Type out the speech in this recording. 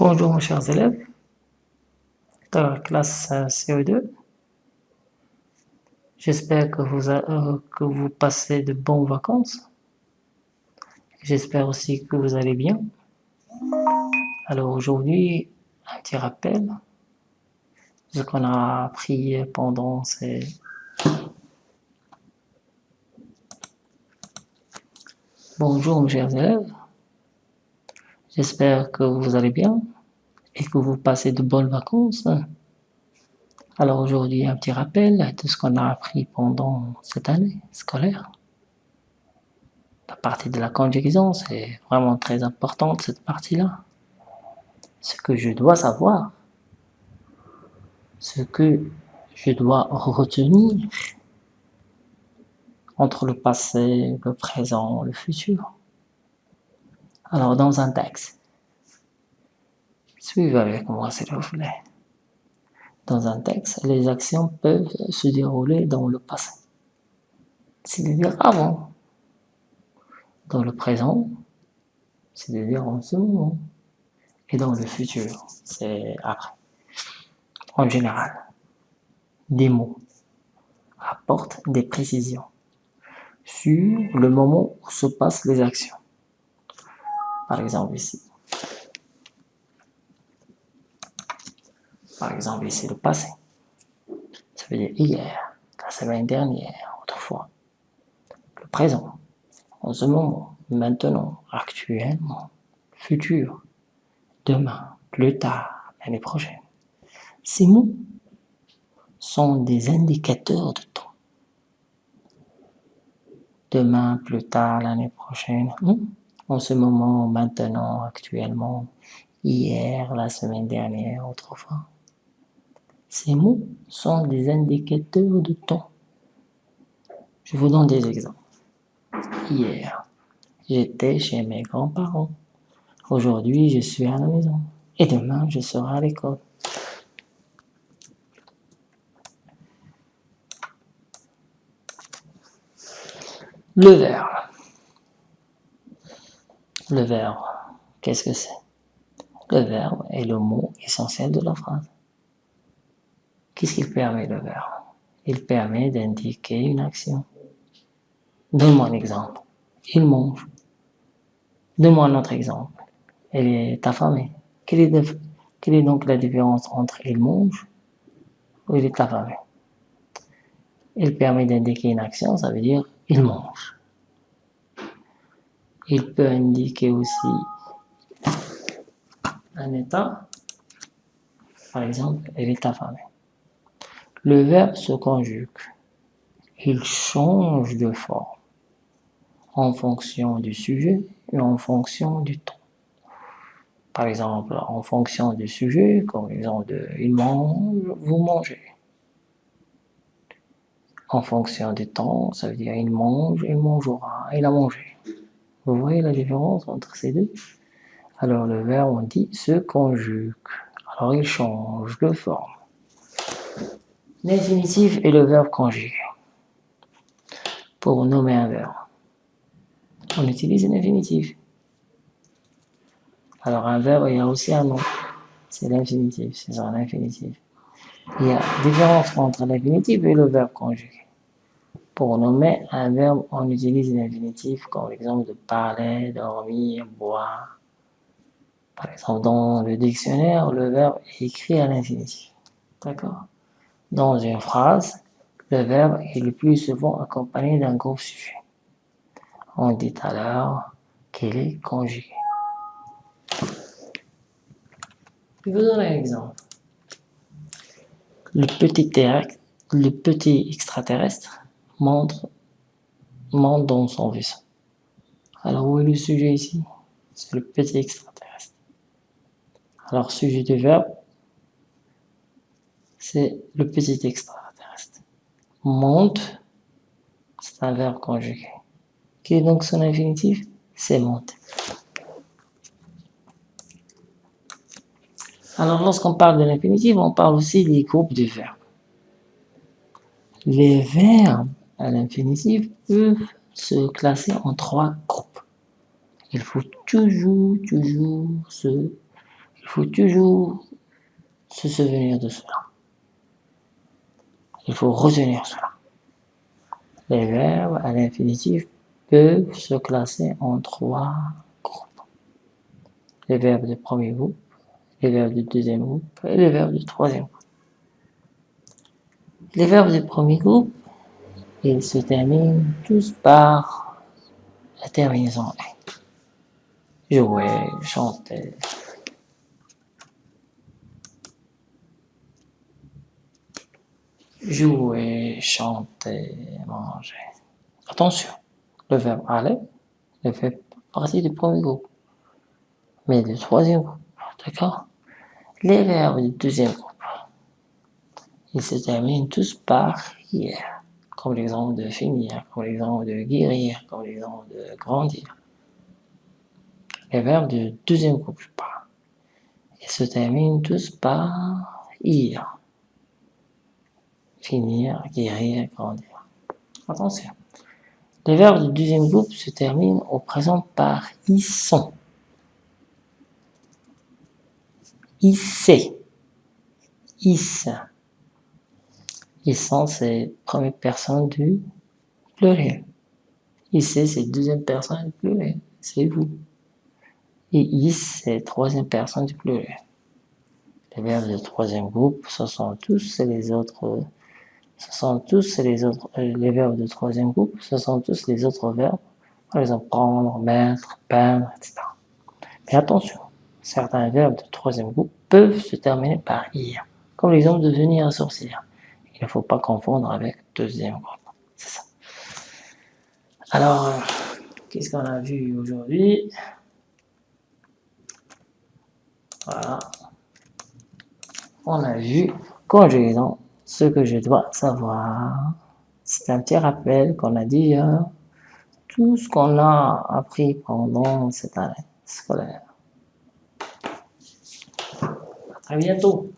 Bonjour mes chers élèves de la classe CO2. J'espère que vous, euh, que vous passez de bonnes vacances. J'espère aussi que vous allez bien. Alors aujourd'hui, un petit rappel. Ce qu'on a appris pendant ces... Bonjour mes chers élèves. J'espère que vous allez bien et que vous passez de bonnes vacances. Alors aujourd'hui, un petit rappel de ce qu'on a appris pendant cette année scolaire. La partie de la conjugaison, c'est vraiment très importante cette partie-là. Ce que je dois savoir, ce que je dois retenir entre le passé, le présent, le futur. Alors, dans un texte, suivez avec moi s'il vous plaît. Dans un texte, les actions peuvent se dérouler dans le passé, c'est-à-dire avant. Dans le présent, c'est-à-dire en ce moment. Et dans le futur, c'est après. En général, des mots apportent des précisions sur le moment où se passent les actions par exemple ici. Par exemple ici, le passé. Ça veut dire hier, la semaine dernière, autrefois. Le présent, en ce moment, maintenant, actuellement, futur, demain, plus tard, l'année prochaine. Ces mots sont des indicateurs de temps. Demain, plus tard, l'année prochaine. Hmm? En ce moment, maintenant, actuellement, hier, la semaine dernière, autrefois. Ces mots sont des indicateurs de temps. Je vous donne des exemples. Hier, j'étais chez mes grands-parents. Aujourd'hui, je suis à la maison. Et demain, je serai à l'école. Le verbe. Le verbe, qu'est-ce que c'est? Le verbe est le mot essentiel de la phrase. Qu'est-ce qu'il permet le verbe? Il permet d'indiquer une action. Donne-moi un exemple. Il mange. Donne-moi un autre exemple. Elle est affamée. Quelle est, quelle est donc la différence entre il mange ou il est affamé? Il permet d'indiquer une action, ça veut dire il mange. Il peut indiquer aussi un état, par exemple, elle est affamée. Le verbe se conjugue, il change de forme en fonction du sujet et en fonction du temps. Par exemple, en fonction du sujet, comme exemple de « il mange »,« vous mangez ». En fonction du temps, ça veut dire « il mange »,« il mangera »,« il a mangé ». Vous voyez la différence entre ces deux? Alors le verbe, on dit se conjugue. Alors il change de forme. L'infinitif est le verbe conjugué. Pour nommer un verbe, on utilise l'infinitif. Alors un verbe, il y a aussi un nom. C'est l'infinitif, c'est ça l'infinitif. Il y a différence entre l'infinitif et le verbe conjugué. Pour nommer un verbe, on utilise l'infinitif comme l'exemple de parler, dormir, boire. Par exemple, dans le dictionnaire, le verbe est écrit à l'infinitif. D'accord? Dans une phrase, le verbe est le plus souvent accompagné d'un gros sujet. On dit alors qu'il est conjugué. Je vous donne un exemple. Le petit, le petit extraterrestre montre, monte dans son vaisseau. Alors où est le sujet ici? C'est le petit extraterrestre. Alors sujet du verbe, c'est le petit extraterrestre. Monte, c'est un verbe conjugué. Quel est donc son infinitif? C'est monte. Alors lorsqu'on parle de l'infinitif, on parle aussi des groupes de verbes. Les verbes à l'infinitif peuvent se classer en trois groupes. Il faut toujours, toujours se, il faut toujours se souvenir de cela. Il faut retenir cela. Les verbes à l'infinitif peuvent se classer en trois groupes. Les verbes de premier groupe, les verbes de deuxième groupe et les verbes de troisième groupe. Les verbes de premier groupe, ils se terminent tous par la terminaison « Jouer, chanter, jouer, chanter, manger. Attention, le verbe aller ne fait partie du premier groupe, mais du troisième groupe, d'accord? Les verbes du deuxième groupe, ils se terminent tous par « hier », comme l'exemple de finir, comme l'exemple de guérir, comme l'exemple de grandir. Les verbes du deuxième groupe, je parle, ils se terminent tous par « ir », finir, guérir, grandir. Attention. Les verbes du deuxième groupe se terminent au présent par « ils sont »,« ils sait »,« ils Ils sont, c'est première personne du pluriel. Ils c'est deuxième personne du pluriel, c'est vous. Et ils, c'est troisième personne du pluriel. Les verbes du troisième groupe, ce sont tous les autres ce sont tous les autres, euh, les verbes de troisième groupe, ce sont tous les autres verbes, par exemple prendre, mettre, peindre, etc. Mais attention, certains verbes de troisième groupe peuvent se terminer par ir, comme l'exemple de devenir un sorcier. Il ne faut pas confondre avec deuxième groupe, c'est ça. Alors, euh, qu'est-ce qu'on a vu aujourd'hui? Voilà. On a vu conjugaison ce que je dois savoir. C'est un petit rappel qu'on a dit hier, tout ce qu'on a appris pendant cette année scolaire. À bientôt